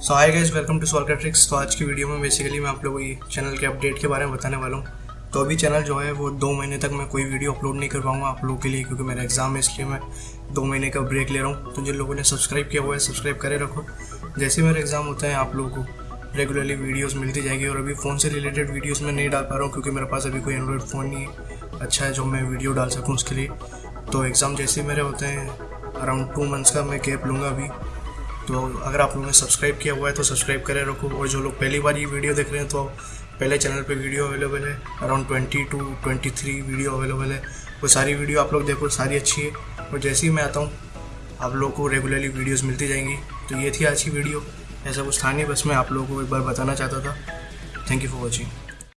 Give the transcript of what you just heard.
So hi guys welcome to Solkar tricks तो आज की वीडियो में बेसिकली मैं आप लोगों को चैनल के अपडेट के बारे में बताने वाला हूँ। तो अभी चैनल जो है, वो दो महीने तक मैं कोई वीडियो अपलोड नहीं कर पाऊँगा आप लोगों के लिए, क्योंकि मेरा एग्ज़ाम है, इसलिए मैं दो महीने का ब्रेक ले रहा हूँ। तो जिन लोगों ने सब्सक्राइब किया हुआ है सब्सक्राइब करे रखो। जैसे मेरे एग्ज़ाम होते हैं, आप लोगों को रेगुलरली वीडियोस मिलती जाएगी, और अभी फ़ोन से रिलेटेड वीडियोस मैं नहीं डाल पा रहा हूँ, क्योंकि मेरे पास अभी कोई एंड्रॉयड फ़ोन नहीं है अच्छा है जो मैं वीडियो डाल सकूँ उसके लिए। तो एग्ज़ाम जैसे मेरे होते हैं अराउंड टू मंथ्स का मैं गैप लूँगा अभी। तो अगर आप लोगों ने सब्सक्राइब किया हुआ है तो सब्सक्राइब करें, रखो। और जो लोग पहली बार ये वीडियो देख रहे हैं तो पहले चैनल पे वीडियो अवेलेबल है। Around twenty two twenty three video available है। वो सारी वीडियो आप लोग देखो, सारी अच्छी है। और जैसे ही मैं आता हूँ, आप लोगों को रेगुलरली वीडियोस मिलती जाएँगी। तो ये थी आज की वीडियो। ऐसा कुछ था नहीं, बस मैं आप लोगों को एक बार बताना चाहता था। Thank you for watching